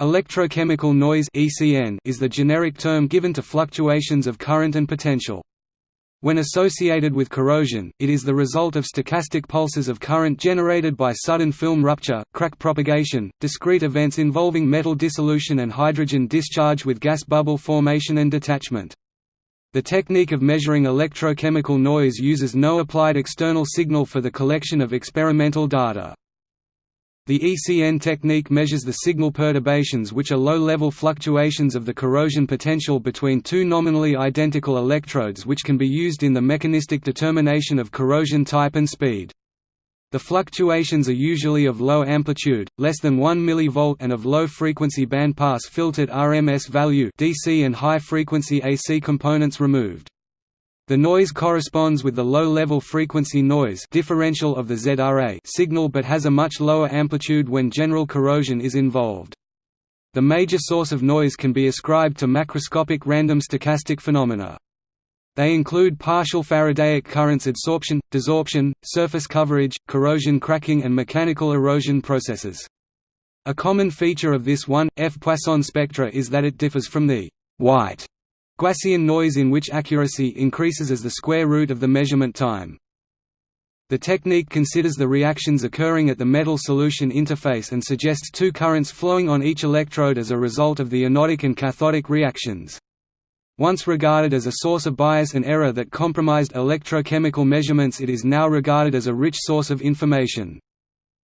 Electrochemical noise is the generic term given to fluctuations of current and potential. When associated with corrosion, it is the result of stochastic pulses of current generated by sudden film rupture, crack propagation, discrete events involving metal dissolution and hydrogen discharge with gas bubble formation and detachment. The technique of measuring electrochemical noise uses no applied external signal for the collection of experimental data. The ECN technique measures the signal perturbations which are low-level fluctuations of the corrosion potential between two nominally identical electrodes which can be used in the mechanistic determination of corrosion type and speed. The fluctuations are usually of low amplitude, less than 1 mV and of low frequency bandpass filtered RMS value DC and high frequency AC components removed. The noise corresponds with the low-level frequency noise differential of the ZRA signal but has a much lower amplitude when general corrosion is involved. The major source of noise can be ascribed to macroscopic random stochastic phenomena. They include partial Faradaic currents adsorption, desorption, surface coverage, corrosion cracking and mechanical erosion processes. A common feature of this 1F Poisson spectra is that it differs from the white Gaussian noise in which accuracy increases as the square root of the measurement time. The technique considers the reactions occurring at the metal solution interface and suggests two currents flowing on each electrode as a result of the anodic and cathodic reactions. Once regarded as a source of bias and error that compromised electrochemical measurements it is now regarded as a rich source of information.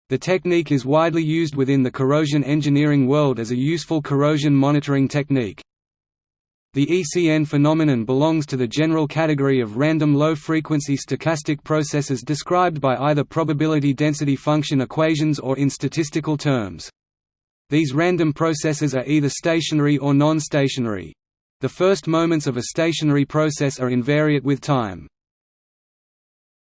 The technique is widely used within the corrosion engineering world as a useful corrosion monitoring technique. The ECN phenomenon belongs to the general category of random low-frequency stochastic processes described by either probability density function equations or in statistical terms. These random processes are either stationary or non-stationary. The first moments of a stationary process are invariant with time.